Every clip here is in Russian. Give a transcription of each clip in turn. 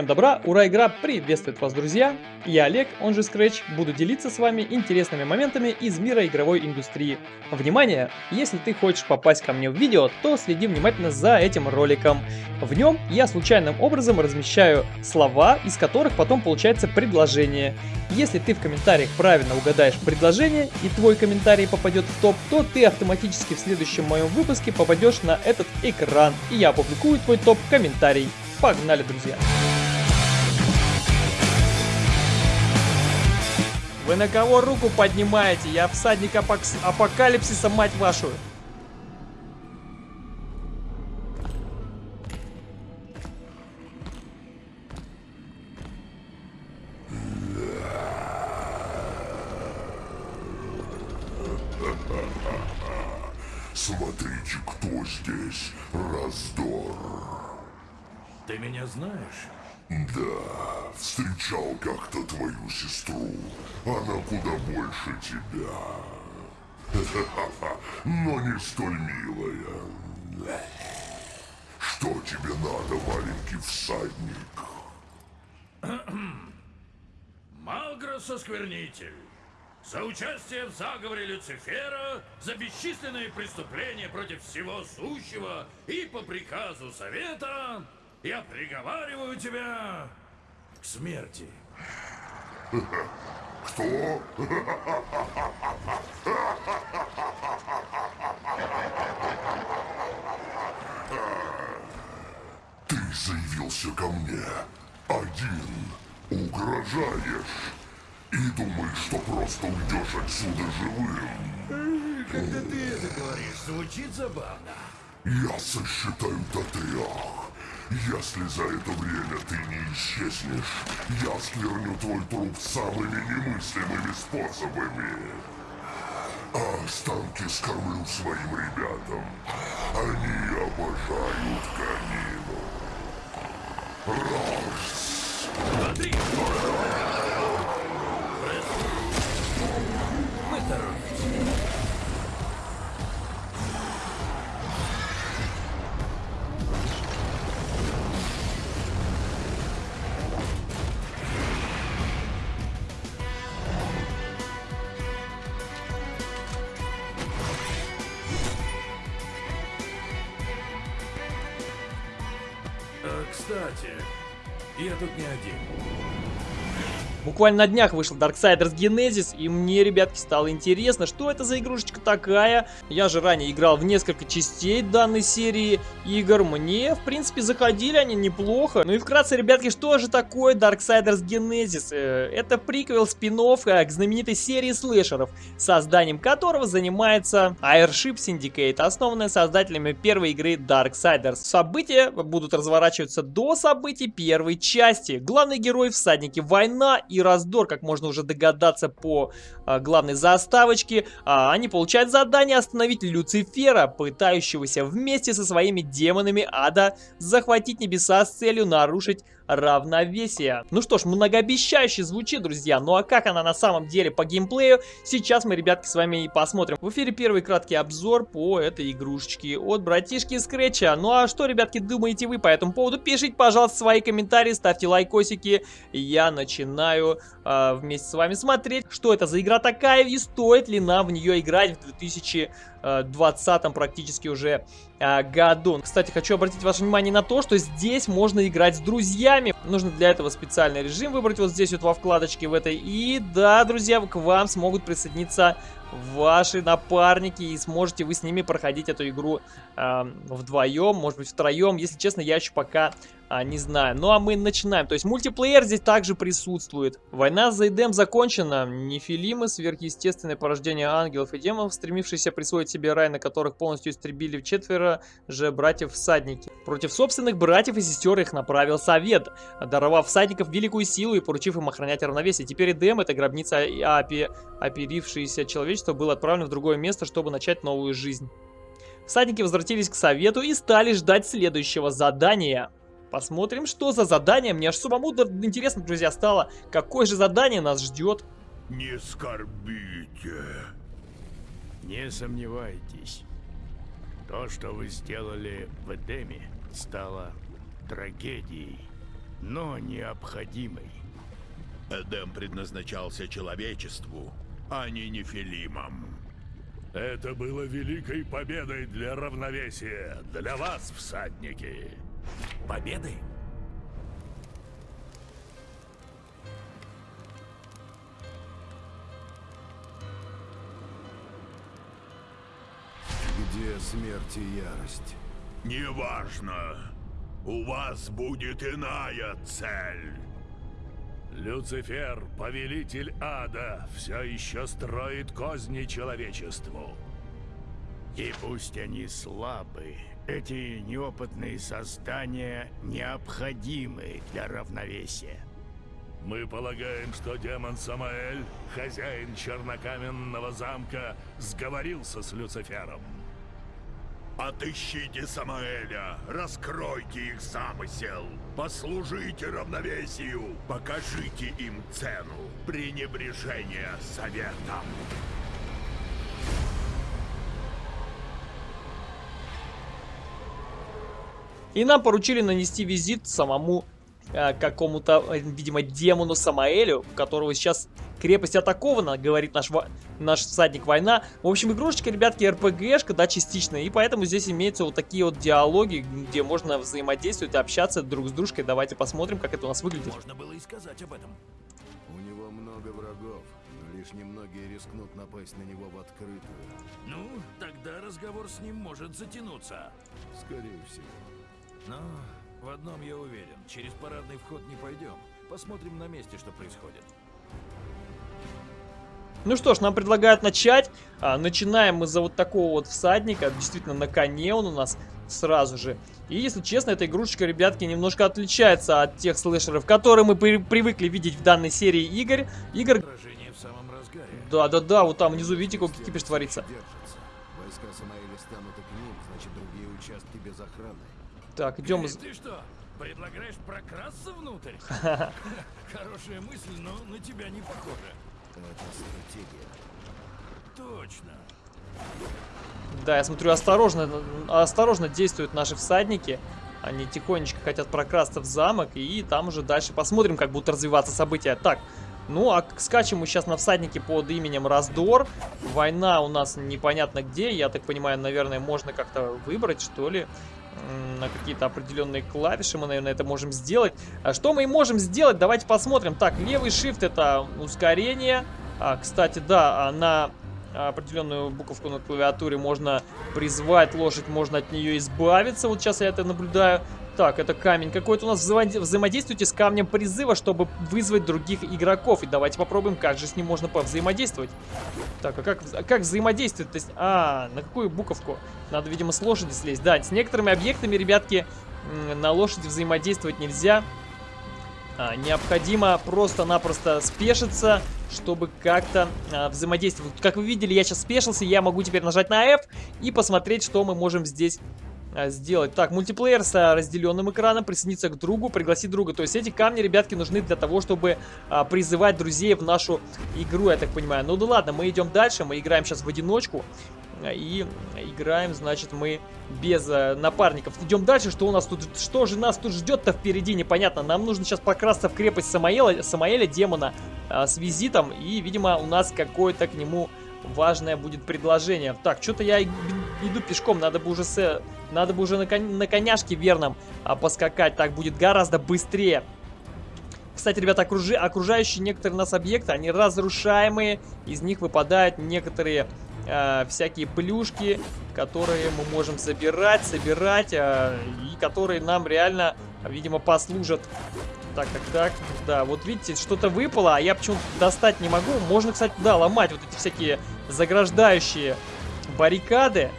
Всем добра, ура, игра приветствует вас, друзья! Я Олег, он же Scratch, буду делиться с вами интересными моментами из мира игровой индустрии. Внимание! Если ты хочешь попасть ко мне в видео, то следи внимательно за этим роликом. В нем я случайным образом размещаю слова, из которых потом получается предложение. Если ты в комментариях правильно угадаешь предложение и твой комментарий попадет в топ, то ты автоматически в следующем моем выпуске попадешь на этот экран, и я опубликую твой топ-комментарий. Погнали, друзья! Вы на кого руку поднимаете? Я всадник апокс... апокалипсиса, мать вашу. Смотрите, кто здесь. Раздор. Ты меня знаешь? Да, встречал как-то твою сестру. Она куда больше тебя. Но не столь милая. Что тебе надо, маленький всадник? Малгрос Осквернитель. За участие в заговоре Люцифера, за бесчисленные преступления против всего сущего и по приказу Совета я приговариваю тебя к смерти. Кто? Ты заявился ко мне один, угрожаешь и думаешь, что просто уйдешь отсюда живым. Когда ты это говоришь, звучит забавно. Я сосчитаю до трех. Если за это время ты не исчезнешь, я скверню твой труп самыми немыслимыми способами. А останки скормлю своим ребятам. Они обожают конину. Раз. Смотри! Кстати, я тут не один. Буквально на днях вышел Darksiders Genesis, и мне, ребятки, стало интересно, что это за игрушечка такая. Я же ранее играл в несколько частей данной серии игр, мне, в принципе, заходили они неплохо. Ну и вкратце, ребятки, что же такое Darksiders Genesis? Э, Это приквел спин к знаменитой серии слэшеров, созданием которого занимается Airship Syndicate, основанная создателями первой игры Darksiders. События будут разворачиваться до событий первой части. Главный герой, всадники, война и раздор, как можно уже догадаться по а, главной заставочке. А, они получают задание остановить Люцифера, пытающегося вместе со своими демонами ада захватить небеса с целью нарушить равновесие. Ну что ж, многообещающе звучит, друзья. Ну а как она на самом деле по геймплею, сейчас мы, ребятки, с вами и посмотрим. В эфире первый краткий обзор по этой игрушечке от братишки Скретча. Ну а что, ребятки, думаете вы по этому поводу? Пишите, пожалуйста, свои комментарии, ставьте лайкосики. Я начинаю э, вместе с вами смотреть, что это за игра такая и стоит ли нам в нее играть в 2020 практически уже э, году. Кстати, хочу обратить ваше внимание на то, что здесь можно играть с друзьями. Нужно для этого специальный режим выбрать вот здесь вот во вкладочке в этой. И да, друзья, к вам смогут присоединиться ваши напарники и сможете вы с ними проходить эту игру э, вдвоем, может быть втроем. Если честно, я еще пока а, не знаю. Ну а мы начинаем. То есть мультиплеер здесь также присутствует. Война за Эдем закончена. Нефилимы, сверхъестественное порождение ангелов и демонов, стремившиеся присвоить себе рай, на которых полностью истребили четверо же братьев-всадники. Против собственных братьев и сестер их направил совет, даровав всадников великую силу и поручив им охранять равновесие. Теперь Эдем, это гробница опи... оперившееся человечество, был отправлен в другое место, чтобы начать новую жизнь. Всадники возвратились к совету и стали ждать следующего задания. Посмотрим, что за задание. Мне аж самому интересно, друзья, стало, какое же задание нас ждет. Не скорбите. Не сомневайтесь. То, что вы сделали в Эдеме, стало трагедией. но необходимый. Эдем предназначался человечеству, а не нефилимам. Это было великой победой для равновесия, для вас, всадники. Победы? Где смерть и ярость? Неважно. У вас будет иная цель. Люцифер, повелитель ада, все еще строит козни человечеству. И пусть они слабы, эти неопытные создания необходимы для равновесия. Мы полагаем, что демон Самаэль, хозяин чернокаменного замка, сговорился с Люцифером. Отыщите Самаэля, раскройте их замысел, послужите равновесию, покажите им цену пренебрежения советом. И нам поручили нанести визит самому э, какому-то, э, видимо, демону Самаэлю, у которого сейчас крепость атакована, говорит наш, наш всадник война. В общем, игрушечка, ребятки, РПГшка, да, частично, и поэтому здесь имеются вот такие вот диалоги, где можно взаимодействовать, общаться друг с дружкой. Давайте посмотрим, как это у нас выглядит. Можно было и сказать об этом. У него много врагов, но лишь немногие рискнут напасть на него в открытую. Ну, тогда разговор с ним может затянуться. Скорее всего. Но в одном я уверен. Через парадный вход не пойдем. Посмотрим на месте, что происходит. Ну что ж, нам предлагают начать. А, начинаем мы за вот такого вот всадника. Действительно, на коне он у нас сразу же. И, если честно, эта игрушечка, ребятки, немножко отличается от тех слэшеров, которые мы при привыкли видеть в данной серии игр. Игр... Сражение в самом разгаре. Да-да-да, вот там внизу, видите, какой кипиш творится. Войска Самаэля станут и к ним, значит другие участки без охраны. Так, идем... Э, Ты что, предлагаешь прокрасться внутрь? Хорошая мысль, но на тебя не похоже. Это стратегия. Точно. Да, я смотрю, осторожно, осторожно действуют наши всадники. Они тихонечко хотят прокрасться в замок, и там уже дальше посмотрим, как будут развиваться события. Так, ну а скачем мы сейчас на всаднике под именем Раздор. Война у нас непонятно где, я так понимаю, наверное, можно как-то выбрать, что ли на какие-то определенные клавиши мы, наверное, это можем сделать. А что мы можем сделать? Давайте посмотрим. Так, левый shift это ускорение. А, кстати, да, а на определенную буковку на клавиатуре можно призвать лошадь, можно от нее избавиться. Вот сейчас я это наблюдаю. Так, это камень какой-то у нас. Взаимодействуйте с камнем призыва, чтобы вызвать других игроков. И давайте попробуем, как же с ним можно повзаимодействовать. Так, а как, а как взаимодействовать? То есть, а, на какую буковку? Надо, видимо, с лошади слезть. Да, с некоторыми объектами, ребятки, на лошади взаимодействовать нельзя. А, необходимо просто-напросто спешиться, чтобы как-то а, взаимодействовать. Как вы видели, я сейчас спешился, я могу теперь нажать на F и посмотреть, что мы можем здесь сделать. Так, мультиплеер с а, разделенным экраном, присоединиться к другу, пригласить друга. То есть эти камни, ребятки, нужны для того, чтобы а, призывать друзей в нашу игру, я так понимаю. Ну да ладно, мы идем дальше, мы играем сейчас в одиночку. И играем, значит, мы без э, напарников. Идем дальше, что у нас тут, что же нас тут ждет-то впереди, непонятно. Нам нужно сейчас покрасться в крепость Самаэля, Самаэля демона, э, с визитом. И, видимо, у нас какое-то к нему важное будет предложение. Так, что-то я иду пешком, надо бы уже с, надо бы уже на, кон, на коняшке верном а, поскакать. Так будет гораздо быстрее. Кстати, ребята, окружи, окружающие некоторые нас объекты, они разрушаемые. Из них выпадают некоторые э, всякие плюшки, которые мы можем забирать, собирать, э, и которые нам реально, видимо, послужат. Так, так, так, да, вот видите, что-то выпало, а я почему-то достать не могу. Можно, кстати, да, ломать вот эти всякие заграждающие баррикады.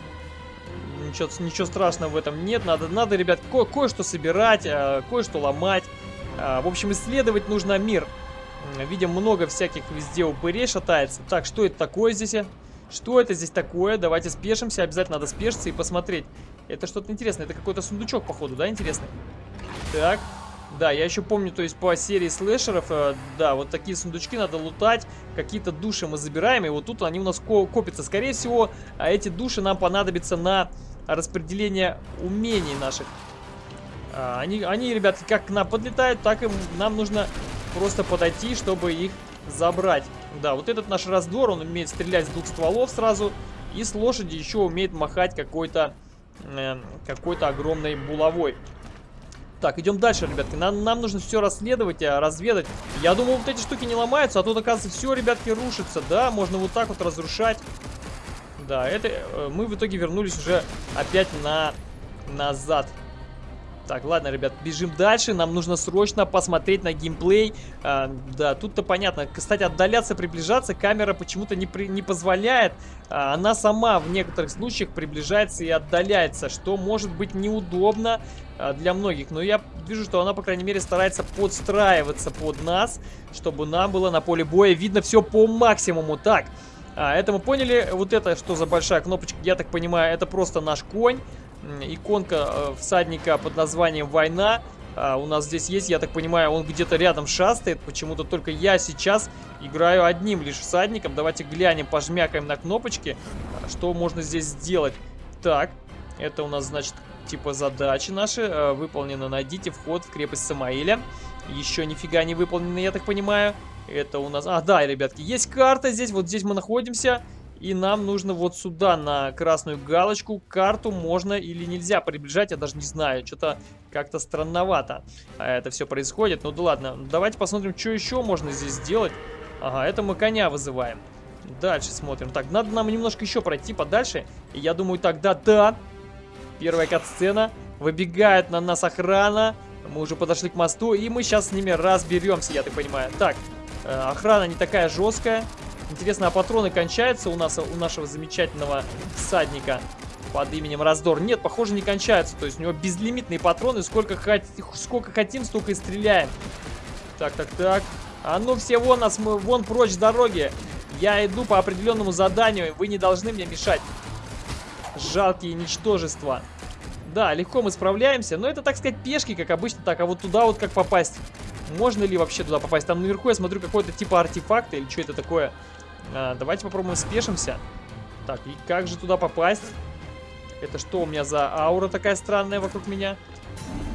Ничего, ничего страшного в этом нет. Надо, надо ребят, ко кое-что собирать, э, кое-что ломать. Э, в общем, исследовать нужно мир. Видим, много всяких везде упырей шатается. Так, что это такое здесь? Что это здесь такое? Давайте спешимся. Обязательно надо спешиться и посмотреть. Это что-то интересное. Это какой-то сундучок, походу, да, интересный? Так. Да, я еще помню, то есть по серии слэшеров, э, да, вот такие сундучки надо лутать, какие-то души мы забираем, и вот тут они у нас ко копятся. Скорее всего, а эти души нам понадобятся на распределение умений наших. А, они, они, ребятки, как к нам подлетают, так и нам нужно просто подойти, чтобы их забрать. Да, вот этот наш раздор, он умеет стрелять с двух стволов сразу. И с лошади еще умеет махать какой-то э, какой-то огромной булавой. Так, идем дальше, ребятки. Нам, нам нужно все расследовать, а, разведать. Я думал, вот эти штуки не ломаются, а тут, оказывается, все, ребятки, рушится. Да, можно вот так вот разрушать. Да, это э, мы в итоге вернулись уже опять на назад. Так, ладно, ребят, бежим дальше. Нам нужно срочно посмотреть на геймплей. А, да, тут-то понятно. Кстати, отдаляться, приближаться камера почему-то не, при, не позволяет. А, она сама в некоторых случаях приближается и отдаляется, что может быть неудобно а, для многих. Но я вижу, что она, по крайней мере, старается подстраиваться под нас, чтобы нам было на поле боя видно все по максимуму. Так, а, это мы поняли. Вот это что за большая кнопочка, я так понимаю, это просто наш конь иконка э, всадника под названием «Война». А, у нас здесь есть, я так понимаю, он где-то рядом шастает. Почему-то только я сейчас играю одним лишь всадником. Давайте глянем, пожмякаем на кнопочки, что можно здесь сделать. Так, это у нас, значит, типа задачи наши. Э, выполнено. Найдите вход в крепость Самаиля. Еще нифига не выполнено, я так понимаю. Это у нас... А, да, ребятки, есть карта здесь. Вот здесь мы находимся. И нам нужно вот сюда, на красную галочку, карту можно или нельзя приближать, я даже не знаю. Что-то как-то странновато это все происходит. Ну да ладно, давайте посмотрим, что еще можно здесь сделать. Ага, это мы коня вызываем. Дальше смотрим. Так, надо нам немножко еще пройти подальше. И я думаю, тогда да. Первая кат-сцена. Выбегает на нас охрана. Мы уже подошли к мосту, и мы сейчас с ними разберемся, я так понимаю. Так, э, охрана не такая жесткая. Интересно, а патроны кончаются у нас, у нашего замечательного всадника под именем Раздор? Нет, похоже, не кончаются. То есть у него безлимитные патроны. Сколько, хот... сколько хотим, столько и стреляем. Так, так, так. А ну все вон нас, мы вон прочь с дороги. Я иду по определенному заданию. Вы не должны мне мешать. Жалкие ничтожества. Да, легко мы справляемся. Но это, так сказать, пешки, как обычно. Так, а вот туда вот как попасть? Можно ли вообще туда попасть? Там наверху я смотрю какой-то типа артефакта или что это такое. А, давайте попробуем спешимся. Так, и как же туда попасть? Это что у меня за аура такая странная вокруг меня?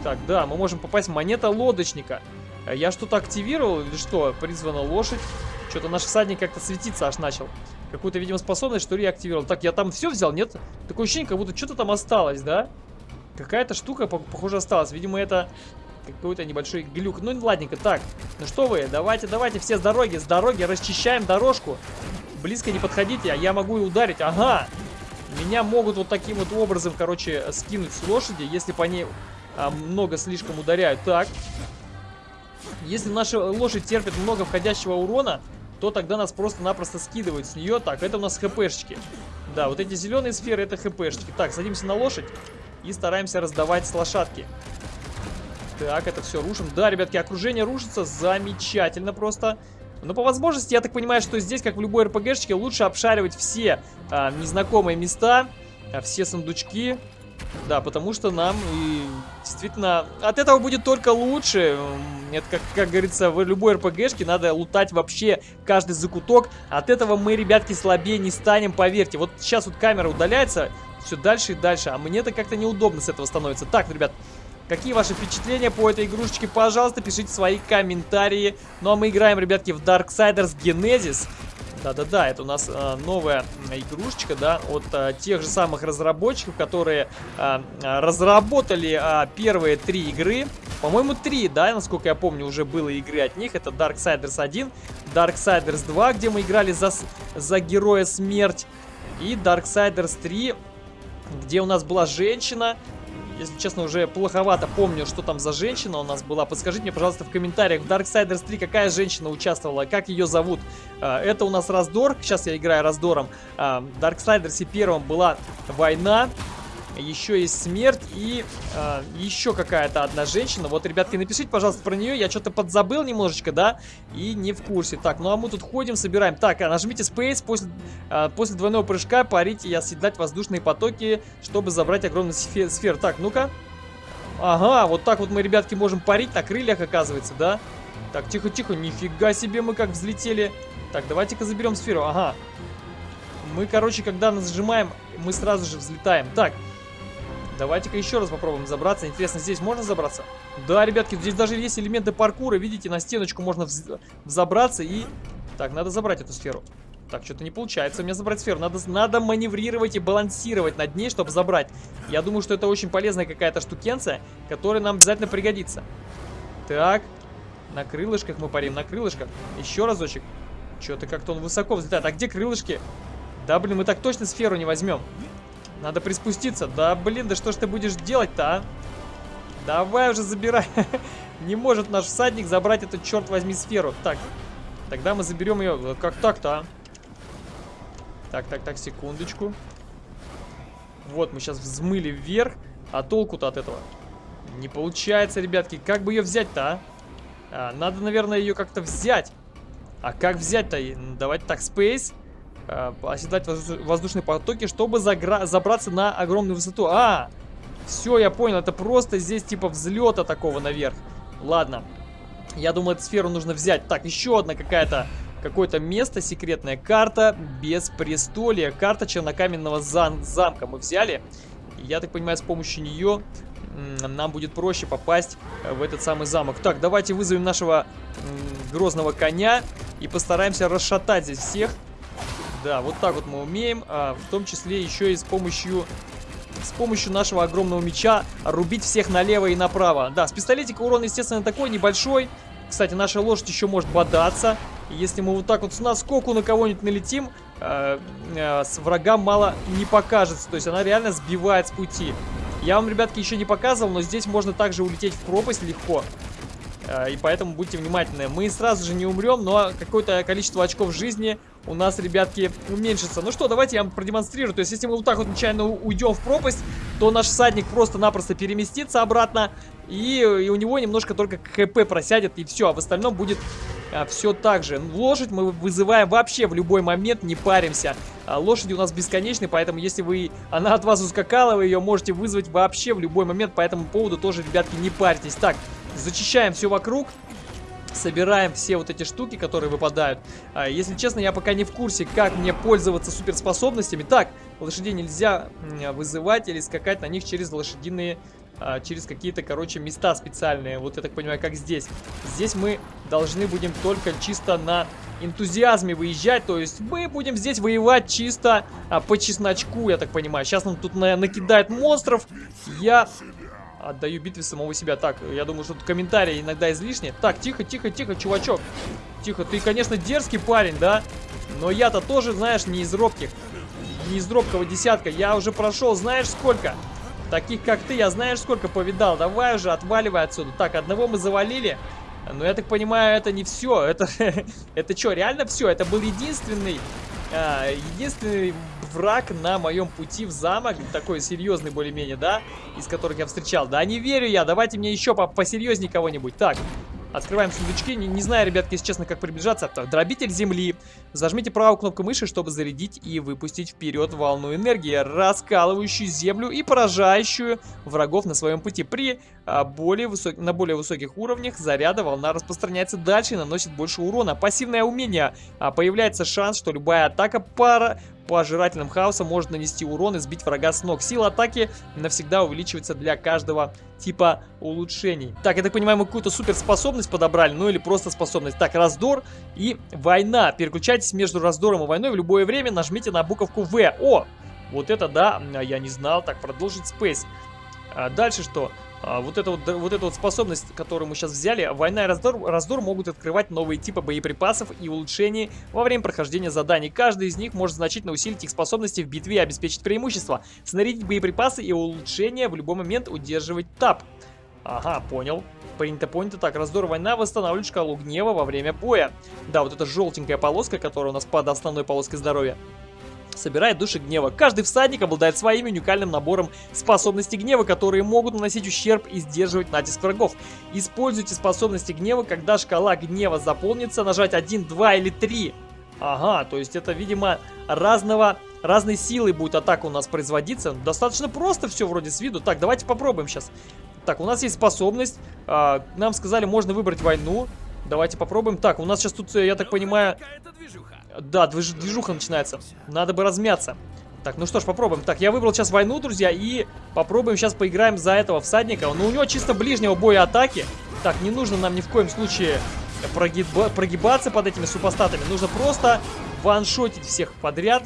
Так, да, мы можем попасть. Монета лодочника. А я что-то активировал или что? Призвана лошадь. Что-то наш всадник как-то светиться аж начал. Какую-то, видимо, способность, что ли, я активировал. Так, я там все взял, нет? Такое ощущение, как будто что-то там осталось, да? Какая-то штука, похоже, осталась. Видимо, это какой-то небольшой глюк. Ну, ладненько. Так, ну что вы, давайте, давайте все с дороги, с дороги расчищаем дорожку. Близко не подходите, а я могу и ударить. Ага! Меня могут вот таким вот образом, короче, скинуть с лошади, если по ней а, много слишком ударяют. Так. Если наша лошадь терпит много входящего урона, то тогда нас просто-напросто скидывают с нее. Так, это у нас хпшечки. Да, вот эти зеленые сферы это хпшечки. Так, садимся на лошадь и стараемся раздавать с лошадки. Так, это все рушим. Да, ребятки, окружение рушится замечательно просто. Но по возможности, я так понимаю, что здесь, как в любой РПГшечке, лучше обшаривать все а, незнакомые места, а, все сундучки. Да, потому что нам и действительно от этого будет только лучше. Это, как, как говорится, в любой РПГшке надо лутать вообще каждый закуток. От этого мы, ребятки, слабее не станем, поверьте. Вот сейчас вот камера удаляется, все дальше и дальше. А мне-то как-то неудобно с этого становится. Так, ребят, Какие ваши впечатления по этой игрушечке? Пожалуйста, пишите свои комментарии. Ну а мы играем, ребятки, в Darksiders Genesis. Да-да-да, это у нас э, новая игрушечка, да, от э, тех же самых разработчиков, которые э, разработали э, первые три игры. По-моему, три, да, насколько я помню, уже было игры от них. Это Darksiders 1, Darksiders 2, где мы играли за, за героя смерть, и Darksiders 3, где у нас была женщина, если честно, уже плоховато помню, что там за женщина у нас была. Подскажите мне, пожалуйста, в комментариях, в Darksiders 3 какая женщина участвовала, как ее зовут. А, это у нас раздор, сейчас я играю раздором. А, в Darksiders 1 была война, еще есть смерть и э, еще какая-то одна женщина. Вот, ребятки, напишите, пожалуйста, про нее. Я что-то подзабыл немножечко, да, и не в курсе. Так, ну а мы тут ходим, собираем. Так, а нажмите Space, после, э, после двойного прыжка парите и оседлать воздушные потоки, чтобы забрать огромный сфер. сфер. Так, ну-ка. Ага, вот так вот мы, ребятки, можем парить на крыльях, оказывается, да? Так, тихо-тихо, нифига себе мы как взлетели. Так, давайте-ка заберем сферу, ага. Мы, короче, когда нажимаем, мы сразу же взлетаем. Так, Давайте-ка еще раз попробуем забраться. Интересно, здесь можно забраться? Да, ребятки, здесь даже есть элементы паркура. Видите, на стеночку можно вз- взобраться и... Так, надо забрать эту сферу. Так, что-то не получается у меня забрать сферу. Надо, надо маневрировать и балансировать над ней, чтобы забрать. Я думаю, что это очень полезная какая-то штукенция, которая нам обязательно пригодится. Так, на крылышках мы парим, на крылышках. Еще разочек. Что-то как-то он высоко взлетает. А где крылышки? Да, блин, мы так точно сферу не возьмем. Надо приспуститься. Да, блин, да что ж ты будешь делать-то, а? Давай уже забирай. Не может наш всадник забрать эту, черт возьми, сферу. Так, тогда мы заберем ее. Как так-то, а? Так, так, так, секундочку. Вот, мы сейчас взмыли вверх. А толку-то от этого? Не получается, ребятки. Как бы ее взять-то, а? А, Надо, наверное, ее как-то взять. А как взять-то? Давайте так, Space. А, оседлать возду- воздушные потоки, чтобы забраться на огромную высоту. А, все, я понял. Это просто здесь типа взлета такого наверх. Ладно. Я думаю, эту сферу нужно взять. Так, еще одна какая-то какое-то место, секретная карта без престолия. Карта чернокаменного зам- замка мы взяли. Я так понимаю, с помощью нее нам будет проще попасть э, в этот самый замок. Так, давайте вызовем нашего грозного коня и постараемся расшатать здесь всех. Да, вот так вот мы умеем, а, в том числе еще и с помощью с помощью нашего огромного меча рубить всех налево и направо. Да, с пистолетика урон, естественно, такой небольшой. Кстати, наша лошадь еще может бодаться. Если мы вот так вот с наскоку на кого-нибудь налетим, э, э, с врагам мало не покажется. То есть она реально сбивает с пути. Я вам, ребятки, еще не показывал, но здесь можно также улететь в пропасть легко. Э, И поэтому будьте внимательны. Мы сразу же не умрем, но какое-то количество очков жизни у нас, ребятки, уменьшится. Ну что, давайте я вам продемонстрирую. То есть, если мы вот так вот нечаянно уйдем в пропасть, то наш всадник просто-напросто переместится обратно. И, и у него немножко только ХП просядет, и все. А в остальном будет все так же. Лошадь мы вызываем вообще в любой момент, не паримся. А, лошади у нас бесконечны, поэтому если вы она от вас ускакала, вы ее можете вызвать вообще в любой момент. По этому поводу тоже, ребятки, не парьтесь. Так, зачищаем все вокруг. Собираем все вот эти штуки, которые выпадают. А, если честно, я пока не в курсе, как мне пользоваться суперспособностями. Так, лошадей нельзя м, вызывать или скакать на них через лошадиные... а, через какие-то, короче, места специальные. Вот я так понимаю, как здесь. Здесь мы должны будем только чисто на энтузиазме выезжать. То есть мы будем здесь воевать чисто а, по чесночку, я так понимаю. Сейчас нам тут на накидает монстров. Я Отдаю битве самого себя. Так, я думаю, что комментарии иногда излишни. Так, тихо, тихо, тихо, чувачок. Тихо, ты, конечно, дерзкий парень, да? Но я-то тоже, знаешь, не из робких. Не из робкого десятка. Я уже прошел, знаешь, сколько? Таких, как ты, я знаешь, сколько повидал. Давай уже, отваливай отсюда. Так, одного мы завалили. Но я так понимаю, это не все. Это, это что, реально все? Это был единственный, а, единственный враг на моем пути в замок. Такой серьезный более-менее, да? Из которых я встречал. Да не верю я. Давайте мне еще по посерьезнее кого-нибудь. Так, Открываем сундучки. Не, не знаю, ребятки, если честно, как приближаться. Дробитель земли. Зажмите правую кнопку мыши, чтобы зарядить и выпустить вперед волну энергии, раскалывающую землю и поражающую врагов на своем пути. При а, более высок... на более высоких уровнях заряда волна распространяется дальше и наносит больше урона. Пассивное умение. А, появляется шанс, что любая атака пара пожирательным хаосом может нанести урон и сбить врага с ног. Сила атаки навсегда увеличивается для каждого типа улучшений. Так, я так понимаю, мы какую-то суперспособность подобрали, ну или просто способность. Так, раздор и война. Переключайтесь между раздором и войной в любое время, нажмите на буковку В. О, вот это да, я не знал. Так, продолжить Space. А дальше что? А, вот, эта вот, вот эта вот способность, которую мы сейчас взяли, война и раздор, раздор могут открывать новые типы боеприпасов и улучшений во время прохождения заданий. Каждый из них может значительно усилить их способности в битве и обеспечить преимущество. Снарядить боеприпасы и улучшения в любой момент удерживать тап. Ага, понял. Принято, понято. Так, раздор война восстанавливает шкалу гнева во время боя. Да, вот эта желтенькая полоска, которая у нас под основной полоской здоровья собирает души гнева. Каждый всадник обладает своим уникальным набором способностей гнева, которые могут наносить ущерб и сдерживать натиск врагов. Используйте способности гнева, когда шкала гнева заполнится, нажать 1, 2 или 3. Ага, то есть это, видимо, разного, разной силы будет атака у нас производиться. Достаточно просто все вроде с виду. Так, давайте попробуем сейчас. Так, у нас есть способность. А, нам сказали, можно выбрать войну. Давайте попробуем. Так, у нас сейчас тут, я так понимаю... Да, движ- движуха начинается. Надо бы размяться. Так, ну что ж, попробуем. Так, я выбрал сейчас войну, друзья, и попробуем сейчас поиграем за этого всадника. Но у него чисто ближнего боя атаки. Так, не нужно нам ни в коем случае прогиба прогибаться под этими супостатами. Нужно просто ваншотить всех подряд.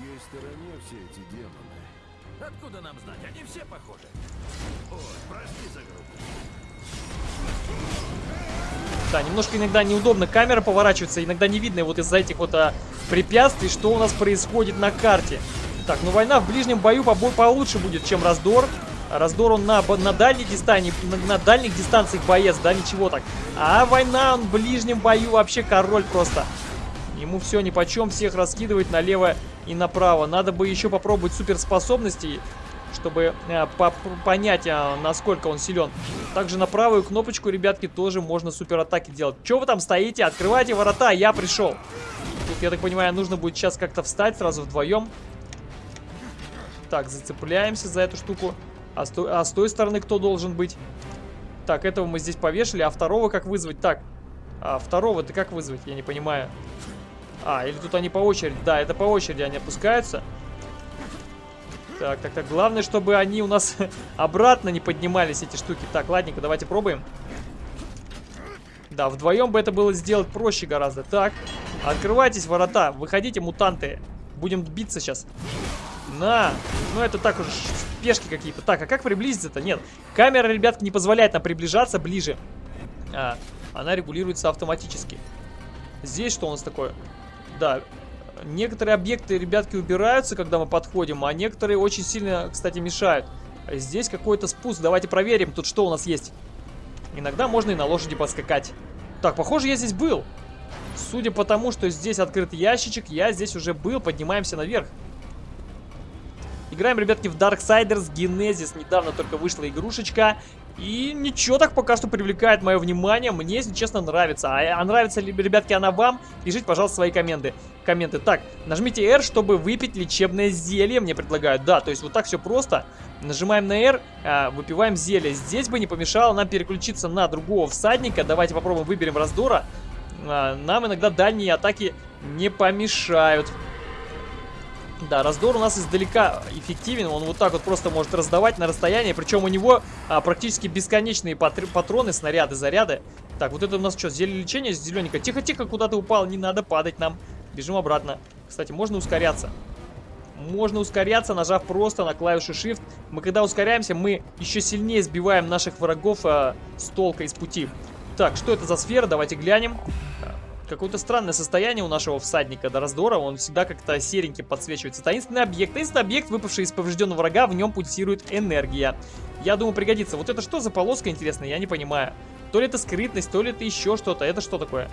Да, немножко иногда неудобно камера поворачивается, иногда не видно вот из-за этих вот а, препятствий, что у нас происходит на карте. Так, ну война в ближнем бою побо- получше будет, чем раздор. Раздор он на, на дальней дистанции, на, на дальних дистанциях боец, да, ничего так. А война он в ближнем бою вообще король просто. Ему все ни почем, всех раскидывает налево и направо. Надо бы еще попробовать суперспособности, чтобы э, по- понять, а, насколько он силен. Также на правую кнопочку, ребятки, тоже можно суператаки делать. Че вы там стоите? Открывайте ворота, я пришел. Тут, я так понимаю, нужно будет сейчас как-то встать сразу вдвоем. Так, зацепляемся за эту штуку. А с, той- а с той стороны кто должен быть? Так, этого мы здесь повешали, а второго как вызвать? Так, а второго-то как вызвать? Я не понимаю. А, или тут они по очереди? Да, это по очереди они опускаются. Так, так, так. Главное, чтобы они у нас обратно не поднимались, эти штуки. Так, ладненько, давайте пробуем. Да, вдвоем бы это было сделать проще гораздо. Так, открывайтесь ворота, выходите, мутанты. Будем биться сейчас. На! Ну, это так уже пешки какие-то. Так, а как приблизиться-то? Нет. Камера, ребятки, не позволяет нам приближаться ближе. А, она регулируется автоматически. Здесь что у нас такое? Да, некоторые объекты, ребятки, убираются, когда мы подходим, а некоторые очень сильно, кстати, мешают. Здесь какой-то спуск. Давайте проверим, тут что у нас есть. Иногда можно и на лошади подскакать. Так, похоже, я здесь был. Судя по тому, что здесь открыт ящичек, я здесь уже был. Поднимаемся наверх. Играем, ребятки, в Darksiders Genesis. Недавно только вышла игрушечка. И ничего так пока что привлекает мое внимание. Мне, если честно, нравится. А, а нравится ли, ребятки, она вам? Пишите, пожалуйста, свои комменты. комменты. Так, нажмите R, чтобы выпить лечебное зелье, мне предлагают. Да, то есть вот так все просто. Нажимаем на R, а, выпиваем зелье. Здесь бы не помешало нам переключиться на другого всадника. Давайте попробуем выберем раздора. А, нам иногда дальние атаки не помешают. Да, раздор у нас издалека эффективен, он вот так вот просто может раздавать на расстоянии, причем у него а, практически бесконечные патр- патроны, снаряды, заряды. Так, вот это у нас что, зелье лечения зелененько? Тихо-тихо, куда ты упал, не надо падать нам. Бежим обратно. Кстати, можно ускоряться. Можно ускоряться, нажав просто на клавишу Shift. Мы когда ускоряемся, мы еще сильнее сбиваем наших врагов а, с толка из пути. Так, что это за сфера? Давайте глянем. Какое-то странное состояние у нашего всадника до раздора. Он всегда как-то сереньким подсвечивается. Таинственный объект. Таинственный объект, выпавший из поврежденного врага, в нем пульсирует энергия. Я думаю, пригодится. Вот это что за полоска интересная, я не понимаю. То ли это скрытность, то ли это еще что-то. Это что такое?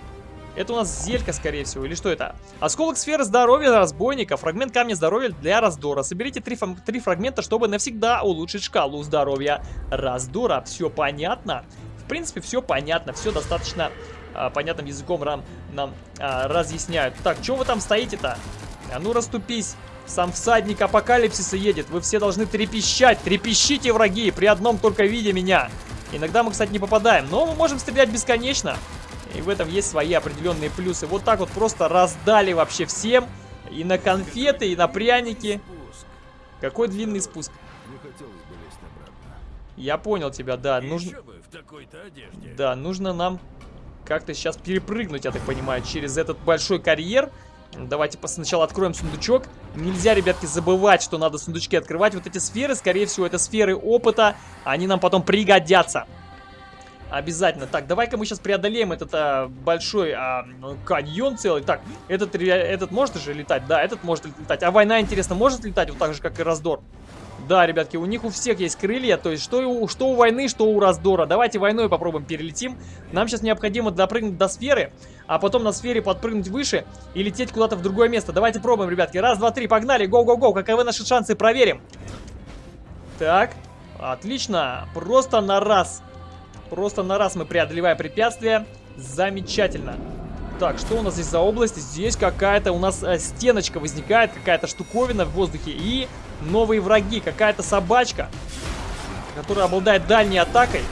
Это у нас зелька, скорее всего, или что это? Осколок сферы здоровья разбойника, фрагмент камня здоровья для раздора. Соберите три, три фрагмента, чтобы навсегда улучшить шкалу здоровья раздора. Все понятно? В принципе, все понятно, все достаточно а, понятным языком нам, нам а, разъясняют. Так, что вы там стоите-то? А ну расступись. Сам всадник апокалипсиса едет. Вы все должны трепещать. Трепещите, враги, при одном только виде меня. Иногда мы, кстати, не попадаем, но мы можем стрелять бесконечно. И в этом есть свои определенные плюсы. Вот так вот просто раздали вообще всем. И на конфеты, и на пряники. Какой длинный спуск. Я понял тебя, да. Нужно... Да, нужно нам как-то сейчас перепрыгнуть, я так понимаю, через этот большой карьер. Давайте сначала откроем сундучок. Нельзя, ребятки, забывать, что надо сундучки открывать. Вот эти сферы, скорее всего, это сферы опыта. Они нам потом пригодятся. Обязательно. Так, давай-ка мы сейчас преодолеем этот а, большой а, каньон целый. Так, этот, этот может же летать? Да, этот может летать. А война, интересно, может летать вот так же, как и раздор? Да, ребятки, у них у всех есть крылья, то есть что у, что у войны, что у раздора. Давайте войной попробуем перелетим. Нам сейчас необходимо допрыгнуть до сферы, а потом на сфере подпрыгнуть выше и лететь куда-то в другое место. Давайте пробуем, ребятки. Раз, два, три, погнали, гоу-гоу-гоу. Каковы наши шансы, проверим. Так, отлично. Просто на раз. Просто на раз мы преодолеваем препятствия. Замечательно. Так, что у нас здесь за область? Здесь какая-то у нас э, стеночка возникает, какая-то штуковина в воздухе. И новые враги, какая-то собачка, которая обладает дальней атакой.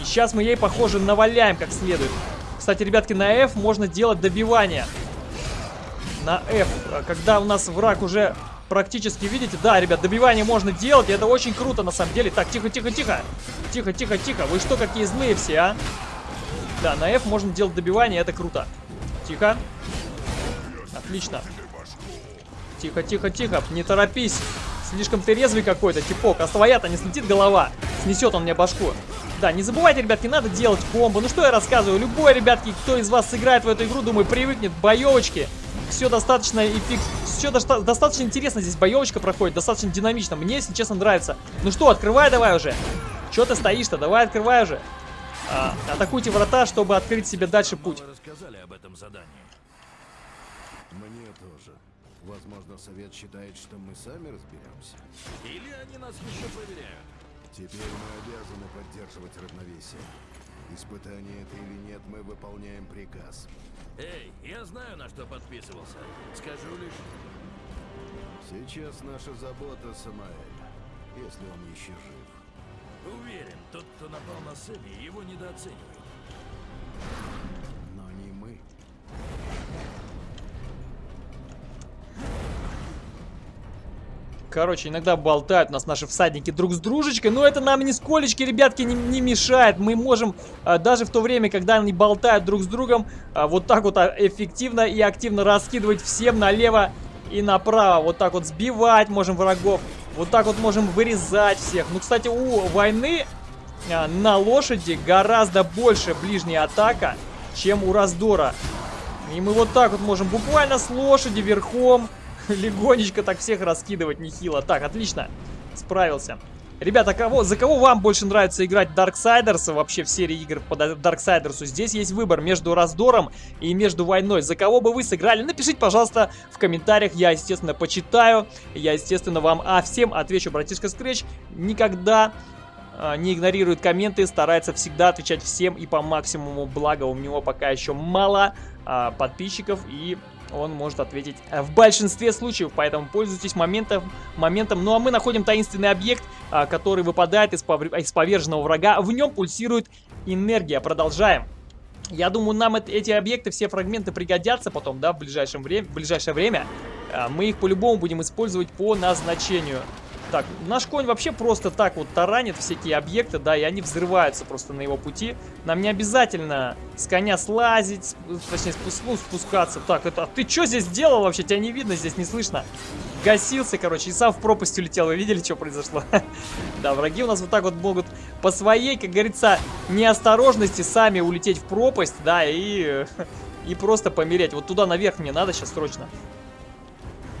И сейчас мы ей, похоже, наваляем как следует. Кстати, ребятки, на F можно делать добивание. На F, э, когда у нас враг уже практически, видите? Да, ребят, добивание можно делать, и это очень круто на самом деле. Так, тихо, тихо, тихо. Тихо, тихо, тихо. Вы что, какие злые все, а? Да, на F можно делать добивание, это круто. Тихо. Отлично. Тихо, тихо, тихо. Не торопись. Слишком ты резвый какой-то, типок. А с твоя-то не слетит голова. Снесет он мне башку. Да, не забывайте, ребятки, надо делать комбо. Ну что я рассказываю? Любой, ребятки, кто из вас сыграет в эту игру, думаю, привыкнет к боевочке. Все достаточно эффект... Все до... достаточно интересно здесь боевочка проходит, достаточно динамично. Мне, если честно, нравится. Ну что, открывай давай уже. Че ты стоишь-то? Давай открывай уже. А, атакуйте врата, чтобы открыть себе дальше путь. Рассказали об этом задании. Мне тоже. Возможно, совет считает, что мы сами разберемся. Или они нас еще проверяют. Теперь мы обязаны поддерживать равновесие. Испытание это или нет, мы выполняем приказ. Эй, я знаю, на что подписывался. Скажу лишь... Сейчас наша забота Самаэль, если он еще жив. Уверен, тот, кто напал на Сэмми, его недооценивает. Но не мы. Короче, иногда болтают нас наши всадники друг с дружечкой, но это нам нисколечки, ребятки, не, не мешает. Мы можем, а, даже в то время, когда они болтают друг с другом, а, вот так вот а, эффективно и активно раскидывать всем налево и направо. Вот так вот сбивать можем врагов. Вот так вот можем вырезать всех. Ну, кстати, у войны на лошади гораздо больше ближняя атака, чем у раздора. И мы вот так вот можем буквально с лошади верхом легонечко так всех раскидывать нехило. Так, отлично. Справился. Ребята, кого, за кого вам больше нравится играть Darksiders вообще в серии игр по Darksiders? Здесь есть выбор между раздором и между войной. За кого бы вы сыграли? Напишите, пожалуйста, в комментариях. Я, естественно, почитаю. Я, естественно, вам а всем отвечу. Братишка Scratch никогда а, не игнорирует комменты, старается всегда отвечать всем и по максимуму. Благо, у него пока еще мало а, подписчиков и он может ответить в большинстве случаев, поэтому пользуйтесь моментом. моментом. Ну а мы находим таинственный объект, а, который выпадает из, повр... из поверженного врага. В нем пульсирует энергия. Продолжаем. Я думаю, нам это, эти объекты, все фрагменты пригодятся потом, да, в, ближайшем время, в ближайшее время. А, мы их по-любому будем использовать по назначению. Так, наш конь вообще просто так вот таранит всякие объекты, да, и они взрываются просто на его пути. Нам не обязательно с коня слазить, точнее, спуск, ну, спускаться. Так, это, а ты что здесь делал вообще? Тебя не видно, здесь не слышно. Гасился, короче, и сам в пропасть улетел. Вы видели, что произошло? Да, враги у нас вот так вот могут по своей, как говорится, неосторожности сами улететь в пропасть, да, и... И просто помереть. Вот туда наверх мне надо сейчас срочно.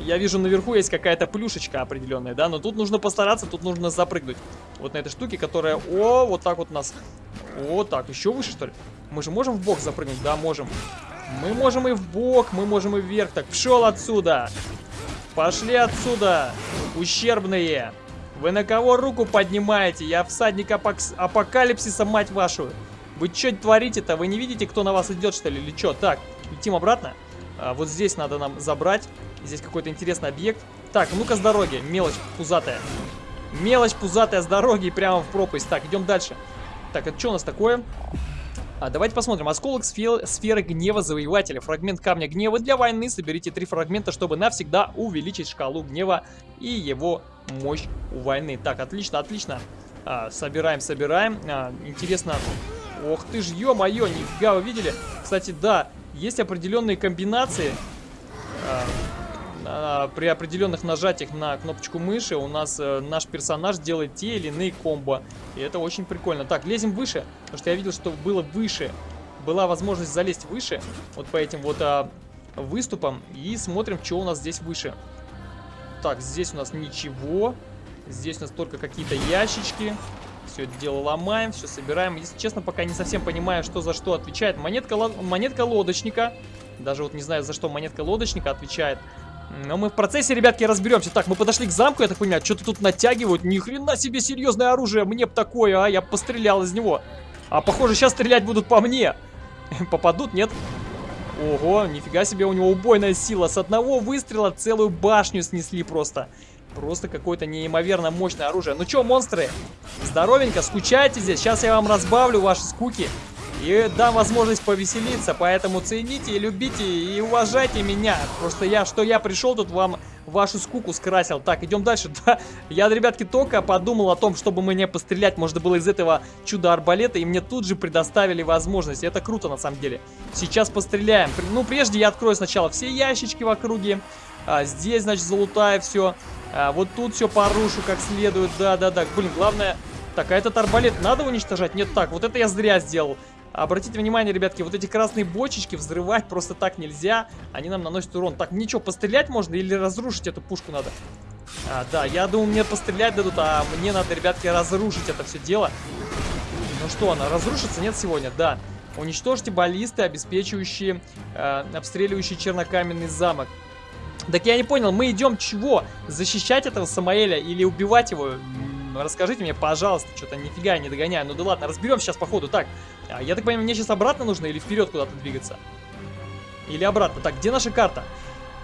Я вижу, наверху есть какая-то плюшечка определенная, да? Но тут нужно постараться, тут нужно запрыгнуть. Вот на этой штуке, которая... О, вот так вот нас... Вот так, еще выше, что ли? Мы же можем в бок запрыгнуть? Да, можем. Мы можем и в бок, мы можем и вверх. Так, пшел отсюда. Пошли отсюда, ущербные. Вы на кого руку поднимаете? Я всадник апок... апокалипсиса, мать вашу. Вы что творите-то? Вы не видите, кто на вас идет, что ли, или что? Так, летим обратно. А, вот здесь надо нам забрать. Здесь какой-то интересный объект. Так, ну-ка с дороги. Мелочь пузатая. Мелочь пузатая с дороги прямо в пропасть. Так, идем дальше. Так, это что у нас такое? А, давайте посмотрим. Осколок сфер, сферы гнева завоевателя. Фрагмент камня гнева для войны. Соберите три фрагмента, чтобы навсегда увеличить шкалу гнева и его мощь у войны. Так, отлично, отлично. А, собираем, собираем. А, интересно. Ох ты ж, ё-моё, нифига, вы видели? Кстати, да, есть определенные комбинации. А, при определенных нажатиях на кнопочку мыши у нас э, наш персонаж делает те или иные комбо. И это очень прикольно. Так, лезем выше, потому что я видел, что было выше. Была возможность залезть выше, вот по этим вот а, выступам. И смотрим, что у нас здесь выше. Так, здесь у нас ничего. Здесь у нас только какие-то ящички. Все это дело ломаем, все собираем. Если честно, пока не совсем понимаю, что за что отвечает. Монетка, монетка лодочника. Даже вот не знаю, за что монетка лодочника отвечает. Но мы в процессе, ребятки, разберемся. Так, мы подошли к замку, я так понимаю, что-то тут натягивают. Ни хрена себе серьезное оружие, мне бы такое, а, я пострелял из него. А похоже, сейчас стрелять будут по мне. Попадут, нет? Ого, нифига себе, у него убойная сила. С одного выстрела целую башню снесли просто. Просто какое-то неимоверно мощное оружие. Ну что, монстры, здоровенько, скучайте здесь. Сейчас я вам разбавлю ваши скуки. И дам возможность повеселиться, поэтому цените, любите и уважайте меня. Просто я, что я пришел тут вам вашу скуку скрасил. Так, идем дальше. Да, я, ребятки, только подумал о том, чтобы мне пострелять можно было из этого чуда-арбалета, и мне тут же предоставили возможность. Это круто, на самом деле. Сейчас постреляем. Ну, прежде я открою сначала все ящички в округе. А, здесь, значит, залутаю все. А, вот тут все порушу как следует. Да-да-да. Блин, главное... Так, а этот арбалет надо уничтожать? Нет, так, вот это я зря сделал. Обратите внимание, ребятки, вот эти красные бочечки взрывать просто так нельзя. Они нам наносят урон. Так, ничего, пострелять можно или разрушить эту пушку надо? А, да, я думаю, мне пострелять дадут, а мне надо, ребятки, разрушить это все дело. Ну что, она разрушится? Нет сегодня? Да. Уничтожьте баллисты, обеспечивающие, э, обстреливающие чернокаменный замок. Так я не понял, мы идем чего? Защищать этого Самаэля или убивать его? Расскажите мне, пожалуйста, что-то нифига не догоняю. Ну да ладно, разберем сейчас по ходу. Так, а, я так понимаю, мне сейчас обратно нужно или вперед куда-то двигаться? Или обратно? Так, где наша карта?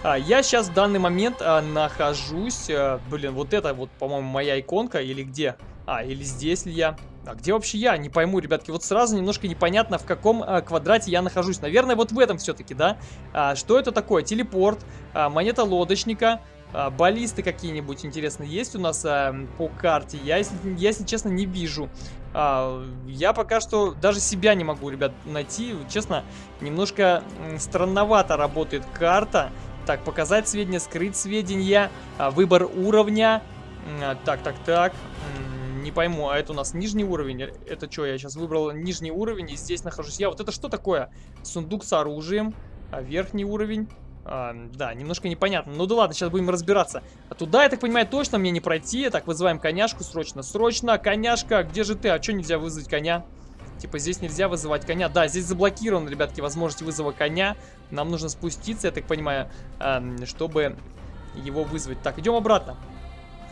А, я сейчас в данный момент а, нахожусь... А, блин, вот это вот, по-моему, моя иконка или где? А, или здесь ли я? А где вообще я? Не пойму, ребятки. Вот сразу немножко непонятно, в каком а, квадрате я нахожусь. Наверное, вот в этом все-таки, да? А, что это такое? Телепорт, а, монета лодочника, а, баллисты какие-нибудь интересные есть у нас а, по карте? Я, если, честно, не вижу. А, я пока что даже себя не могу, ребят, найти. Честно, немножко странновато работает карта. Так, показать сведения, скрыть сведения, а, выбор уровня. А, так, так, так. Не пойму, а это у нас нижний уровень? Это что, я сейчас выбрал нижний уровень и здесь нахожусь я. Вот это что такое? Сундук с оружием. А верхний уровень. А, да, немножко непонятно. Ну да ладно, сейчас будем разбираться. А туда, я так понимаю, точно мне не пройти. Так, вызываем коняшку срочно. Срочно, коняшка, где же ты? А что нельзя вызвать коня? Типа здесь нельзя вызывать коня. Да, здесь заблокированы, ребятки, возможность вызова коня. Нам нужно спуститься, я так понимаю, чтобы его вызвать. Так, идем обратно.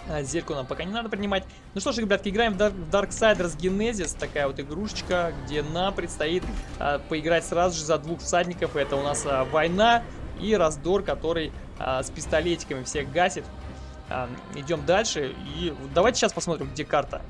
А, зеркало нам пока не надо принимать. Ну что ж, ребятки, играем в Darksiders Genesis. Такая вот игрушечка, где нам предстоит а, поиграть сразу же за двух всадников. Это у нас а, война и раздор, который а, с пистолетиками всех гасит. А, идем дальше. И давайте сейчас посмотрим, где карта.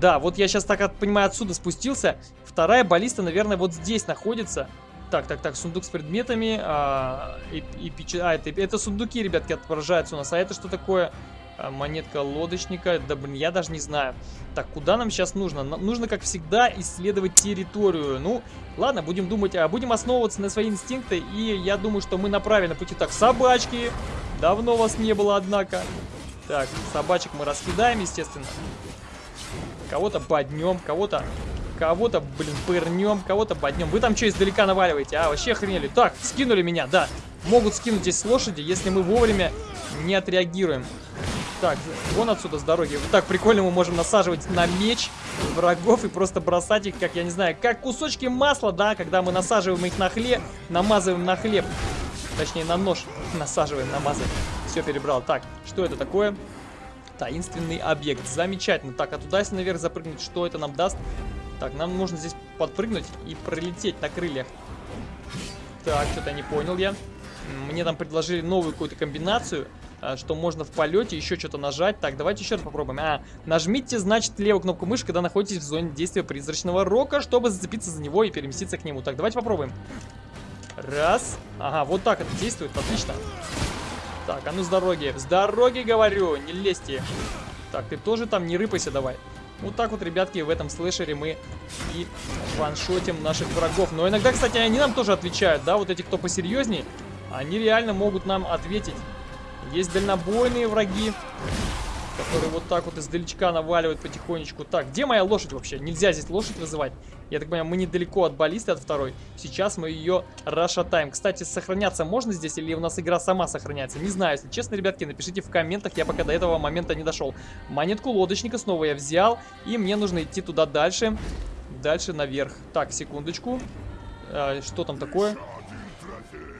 Да, вот я сейчас, так понимаю, отсюда спустился. Вторая баллиста, наверное, вот здесь находится. Так, так, так, сундук с предметами. А, и, и, а это, это сундуки, ребятки, отображаются у нас. А это что такое? А, монетка лодочника. Да, блин, я даже не знаю. Так, куда нам сейчас нужно? Нам нужно, как всегда, исследовать территорию. Ну, ладно, будем думать, а будем основываться на свои инстинкты. И я думаю, что мы на правильном пути. Так, собачки. Давно вас не было, однако. Так, собачек мы раскидаем, естественно. Кого-то поднем, кого-то... Кого-то, блин, пырнем, кого-то поднем. Вы там что издалека наваливаете, а? Вообще охренели. Так, скинули меня, да. Могут скинуть здесь лошади, если мы вовремя не отреагируем. Так, вон отсюда с дороги. Вот так прикольно мы можем насаживать на меч врагов и просто бросать их, как, я не знаю, как кусочки масла, да, когда мы насаживаем их на хлеб, намазываем на хлеб. Точнее, на нож насаживаем, намазываем. Все перебрал. Так, что это такое? Таинственный объект. Замечательно. Так, а туда, если наверх запрыгнуть, что это нам даст? Так, нам нужно здесь подпрыгнуть и пролететь на крыльях. Так, что-то не понял я. Мне там предложили новую какую-то комбинацию. А, что можно в полете еще что-то нажать. Так, давайте еще раз попробуем. А, нажмите, значит, левую кнопку мыши, когда находитесь в зоне действия призрачного рока, чтобы зацепиться за него и переместиться к нему. Так, давайте попробуем. Раз. Ага, вот так это действует, отлично. Так, а ну с дороги. С дороги, говорю, не лезьте. Так, ты тоже там не рыпайся давай. Вот так вот, ребятки, в этом слэшере мы и ваншотим наших врагов. Но иногда, кстати, они нам тоже отвечают, да, вот эти, кто посерьезней, они реально могут нам ответить. Есть дальнобойные враги, которые вот так вот издалечка наваливают потихонечку. Так, где моя лошадь вообще? Нельзя здесь лошадь вызывать. Я так понимаю, мы недалеко от баллисты, от второй. Сейчас мы ее расшатаем. Кстати, сохраняться можно здесь или у нас игра сама сохраняется? Не знаю, если честно, ребятки, напишите в комментах. Я пока до этого момента не дошел. Монетку лодочника снова я взял. И мне нужно идти туда дальше. Дальше наверх. Так, секундочку. А, что там такое?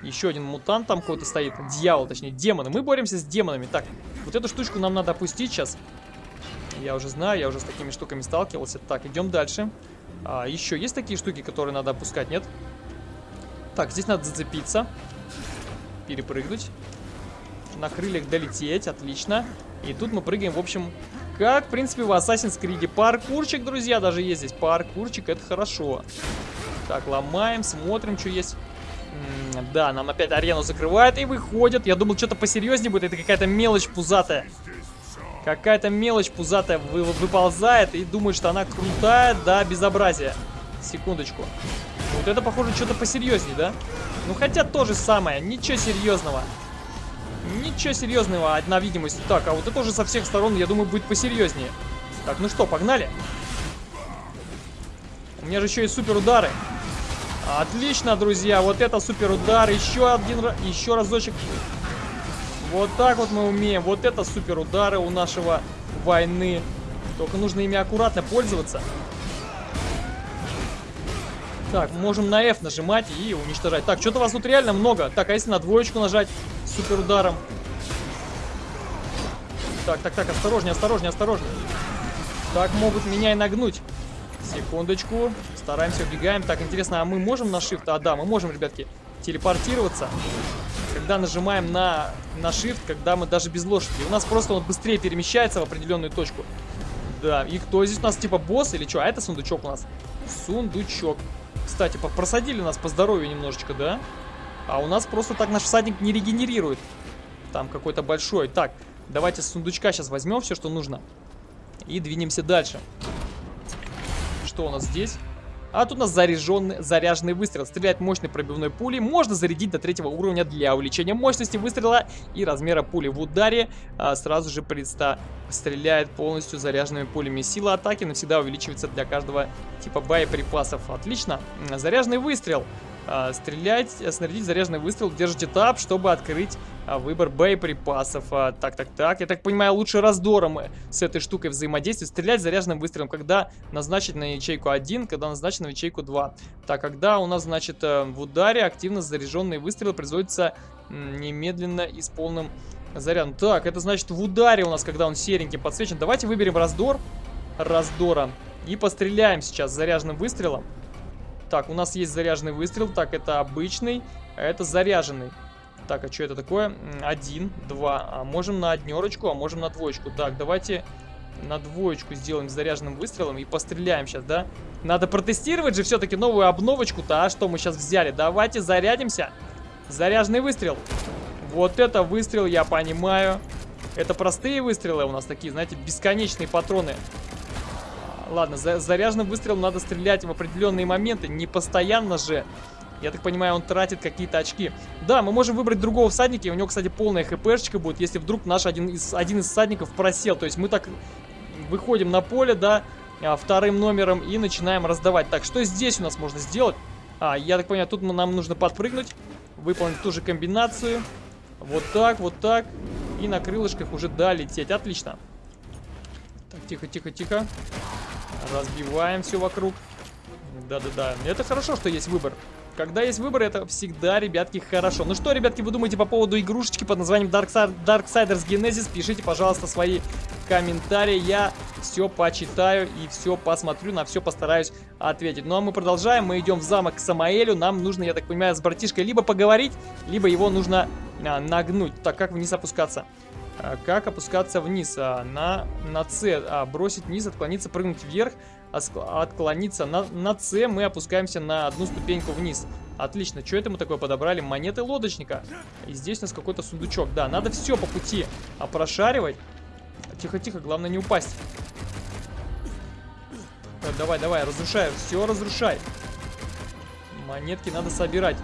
Еще один мутант там какой-то стоит. Дьявол, точнее, демоны. Мы боремся с демонами. Так, вот эту штучку нам надо опустить сейчас. Я уже знаю, я уже с такими штуками сталкивался. Так, идем дальше. А, еще есть такие штуки, которые надо опускать, нет? Так, здесь надо зацепиться. Перепрыгнуть. На крыльях долететь, отлично. И тут мы прыгаем, в общем, как, в принципе, в Assassin's Creed. Паркурчик, друзья, даже есть здесь. Паркурчик, это хорошо. Так, ломаем, смотрим, что есть. Да, нам опять арену закрывают и выходят. Я думал, что-то посерьезнее будет. Это какая-то мелочь пузатая. Какая-то мелочь пузатая вы- выползает и думает, что она крутая до безобразия. Секундочку. Вот это, похоже, что-то посерьезнее, да? Ну, хотя то же самое. Ничего серьезного. Ничего серьезного, одна видимость. Так, а вот это уже со всех сторон, я думаю, будет посерьезнее. Так, ну что, погнали? У меня же еще и супер удары. Отлично, друзья, вот это супер удар. Еще один, еще разочек. Вот так вот мы умеем. Вот это супер удары у нашего войны. Только нужно ими аккуратно пользоваться. Так, можем на F нажимать и уничтожать. Так, что-то вас тут реально много. Так, а если на двоечку нажать супер ударом? Так, так, так, осторожнее, осторожнее, осторожнее. Так могут меня и нагнуть. Секундочку. Стараемся, убегаем. Так, интересно, а мы можем на Shift? А, да, мы можем, ребятки, телепортироваться. Когда нажимаем на, на Shift, когда мы даже без лошади. У нас просто он быстрее перемещается в определенную точку. Да, и кто здесь у нас, типа босс или что? А это сундучок у нас. Сундучок. Кстати, просадили нас по здоровью немножечко, да? А у нас просто так наш всадник не регенерирует. Там какой-то большой. Так, давайте с сундучка сейчас возьмем все, что нужно. И двинемся дальше. Что у нас здесь? А тут у нас заряженный, заряженный выстрел. Стреляет мощной пробивной пулей. Можно зарядить до третьего уровня для увеличения мощности выстрела и размера пули. В ударе а, сразу же предста стреляет полностью заряженными пулями. Сила атаки навсегда увеличивается для каждого типа боеприпасов. Отлично. Заряженный выстрел. А, стрелять, снарядить заряженный выстрел. Держите тап, чтобы открыть выбор боеприпасов. А, так, так, так. Я так понимаю, лучше раздором с этой штукой взаимодействовать. Стрелять заряженным выстрелом, когда назначить на ячейку 1, когда назначить на ячейку 2. Так, когда у нас, значит, э, в ударе активно заряженный выстрел производится м, немедленно и с полным зарядом. Так, это значит в ударе у нас, когда он серенький подсвечен. Давайте выберем раздор. Раздора. И постреляем сейчас заряженным выстрелом. Так, у нас есть заряженный выстрел. Так, это обычный, а это заряженный. Так, а что это такое? Один, два. А можем на однерочку, а можем на двоечку. Так, давайте на двоечку сделаем заряженным выстрелом и постреляем сейчас, да? Надо протестировать же все-таки новую обновочку-то, а что мы сейчас взяли? Давайте зарядимся. Заряженный выстрел. Вот это выстрел, я понимаю. Это простые выстрелы у нас такие, знаете, бесконечные патроны. Ладно, за заряженным выстрелом надо стрелять в определенные моменты, не постоянно же. Я так понимаю, он тратит какие-то очки. Да, мы можем выбрать другого всадника, и у него, кстати, полная хпшечка будет, если вдруг наш один из, один из всадников просел. То есть мы так выходим на поле, да, а, вторым номером и начинаем раздавать. Так, что здесь у нас можно сделать? А, я так понимаю, тут нам нужно подпрыгнуть, выполнить ту же комбинацию. Вот так, вот так. И на крылышках уже, да, лететь. Отлично. Так, тихо, тихо, тихо. Разбиваем все вокруг. Да-да-да. Это хорошо, что есть выбор. Когда есть выбор, это всегда, ребятки, хорошо. Ну что, ребятки, вы думаете по поводу игрушечки под названием Darksiders Genesis? Пишите, пожалуйста, свои комментарии. Я все почитаю и все посмотрю, на все постараюсь ответить. Ну а мы продолжаем. Мы идем в замок к Самаэлю. Нам нужно, я так понимаю, с братишкой либо поговорить, либо его нужно а, нагнуть. Так, как вниз опускаться? А, Как опускаться вниз? А, На, на С. А, бросить вниз, отклониться, прыгнуть вверх, отклониться. На, на С мы опускаемся на одну ступеньку вниз. Отлично. Что это мы такое подобрали? Монеты лодочника. И здесь у нас какой-то сундучок. Да, надо все по пути а, прошаривать. Тихо-тихо, главное не упасть. Так, давай, давай, разрушай. Все разрушай. Монетки надо собирать.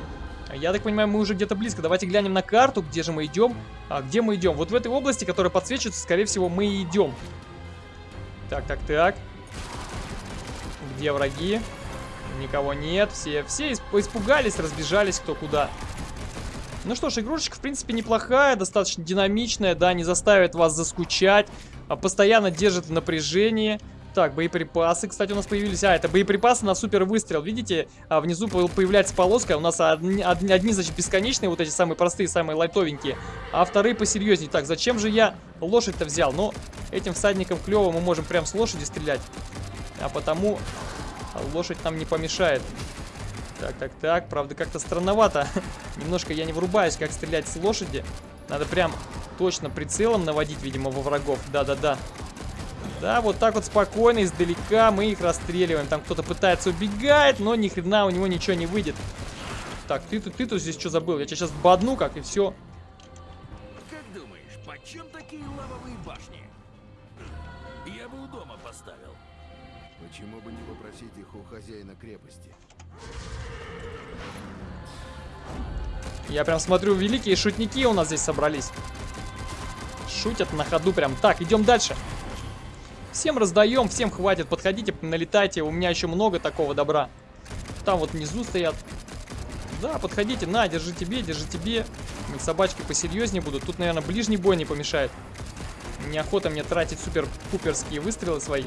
Я так понимаю, мы уже где-то близко. Давайте глянем на карту, где же мы идем. А где мы идем? Вот в этой области, которая подсвечивается, скорее всего, мы и идем. Так, так, так. Где враги? Никого нет. Все, все исп- испугались, разбежались кто куда. Ну что ж, игрушечка, в принципе, неплохая, достаточно динамичная, да, не заставит вас заскучать, а постоянно держит в напряжении. Так, боеприпасы, кстати, у нас появились. А, это боеприпасы на супер выстрел. Видите, а внизу по- появляется полоска. У нас одни, одни, значит, бесконечные, вот эти самые простые, самые лайтовенькие. А вторые посерьезнее. Так, зачем же я лошадь-то взял? Ну, этим всадником клево мы можем прям с лошади стрелять. А потому лошадь нам не помешает. Так, так, так. Правда, как-то странновато. Немножко я не врубаюсь, как стрелять с лошади. Надо прям точно прицелом наводить, видимо, во врагов. Да-да-да. Да, вот так вот спокойно, издалека мы их расстреливаем. Там кто-то пытается убегать, но ни хрена у него ничего не выйдет. Так, ты тут, ты тут здесь что забыл? Я тебя сейчас бодну, как и все. Как думаешь, почем такие лавовые башни? Я бы у дома поставил. Почему бы не попросить их у хозяина крепости? Я прям смотрю, великие шутники у нас здесь собрались. Шутят на ходу прям. Так, идем дальше. Всем раздаем, всем хватит. Подходите, налетайте. У меня еще много такого добра. Там вот внизу стоят. Да, подходите. На, держи тебе, держи тебе. Собачки посерьезнее будут. Тут, наверное, ближний бой не помешает. Неохота мне тратить супер-пуперские выстрелы свои.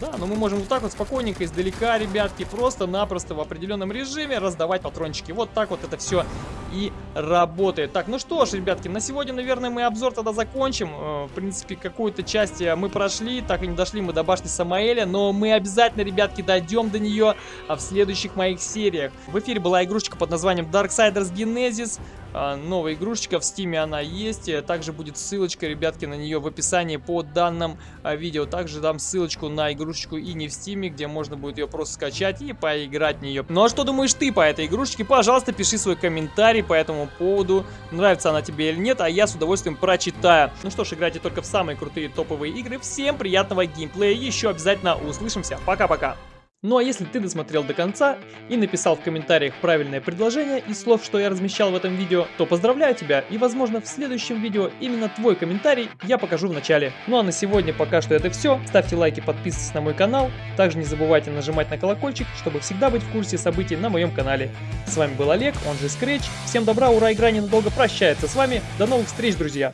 Да, но мы можем вот так вот спокойненько, издалека, ребятки, просто-напросто в определенном режиме раздавать патрончики. Вот так вот это все и работает. Так, ну что ж, ребятки, на сегодня, наверное, мы обзор тогда закончим. Э, в принципе, какую-то часть э, мы прошли, так и не дошли мы до башни Самаэля, но мы обязательно, ребятки, дойдем до нее а, в следующих моих сериях. В эфире была игрушечка под названием Darksiders Genesis. Новая игрушечка в Steam е она есть. Э, также будет ссылочка, ребятки, на нее в описании по данным видео. Также дам ссылочку на игрушечку и не в Steam е, где можно будет ее просто скачать и поиграть в нее. Ну а что думаешь ты по этой игрушечке? Пожалуйста, пиши свой комментарий по этому поводу. Нравится она тебе или нет, а я с удовольствием прочитаю. Ну что ж, играйте только в самые крутые топовые игры. Всем приятного геймплея. Еще обязательно услышимся. Пока-пока. Ну а если ты досмотрел до конца и написал в комментариях правильное предложение из слов, что я размещал в этом видео, то поздравляю тебя и возможно в следующем видео именно твой комментарий я покажу в начале. Ну а на сегодня пока что это все. Ставьте лайки, подписывайтесь на мой канал. Также не забывайте нажимать на колокольчик, чтобы всегда быть в курсе событий на моем канале. С вами был Олег, он же Scratch. Всем добра, ура, игра ненадолго прощается с вами. До новых встреч, друзья!